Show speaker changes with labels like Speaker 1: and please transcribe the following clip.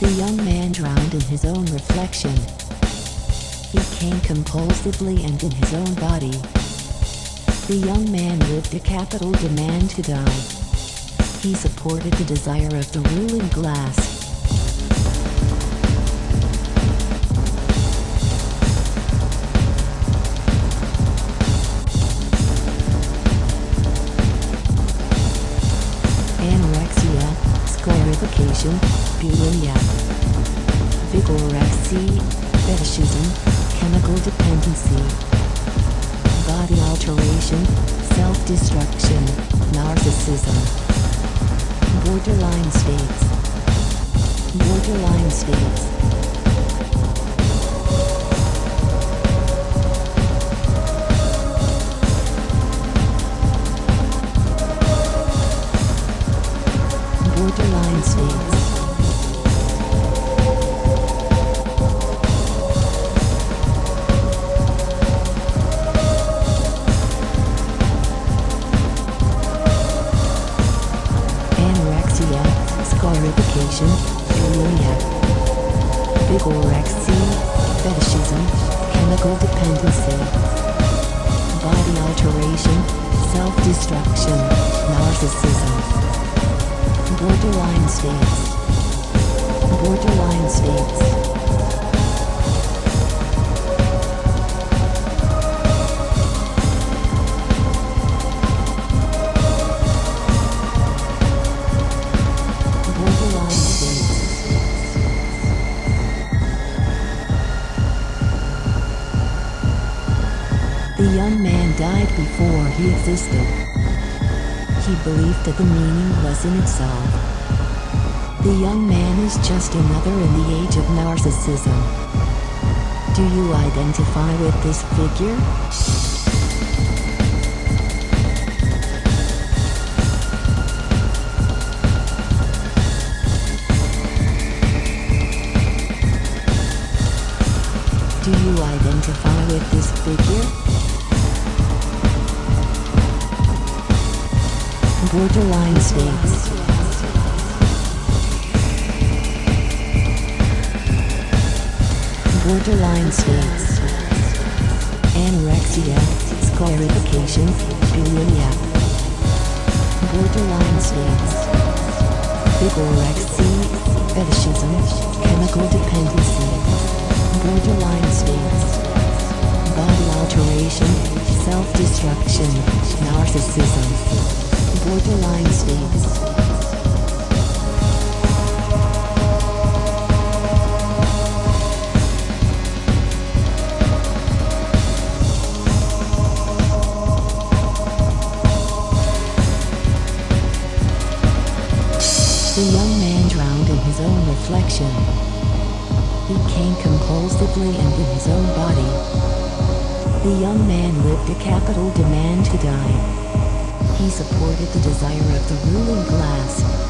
Speaker 1: The young man drowned in his own reflection. He came compulsively and in his own body. The young man lived a capital demand to die. He supported the desire of the ruling class. Sclerification, bulimia, vigorexia, fetishism, chemical dependency, body alteration, self-destruction, narcissism, borderline states, borderline states. Borderline states. Anorexia, sclerification, bulimia, vigorexia, fetishism, chemical dependency, body alteration, self-destruction, narcissism, borderline states, borderline states. Borderline states. The young man died before he existed. He believed that the meaning was in itself. The young man is just another in the age of narcissism. Do you identify with this figure? Do you identify with this figure? Borderline states. Borderline states. Anorexia, sclerification, bulimia. Borderline states. Vigorexia, fetishism, chemical dependency. Borderline states. Body alteration, self-destruction, narcissism. The young man drowned in his own reflection. He came compulsively and in his own body. The young man lived a capital demand to die. He supported the desire of the ruling class.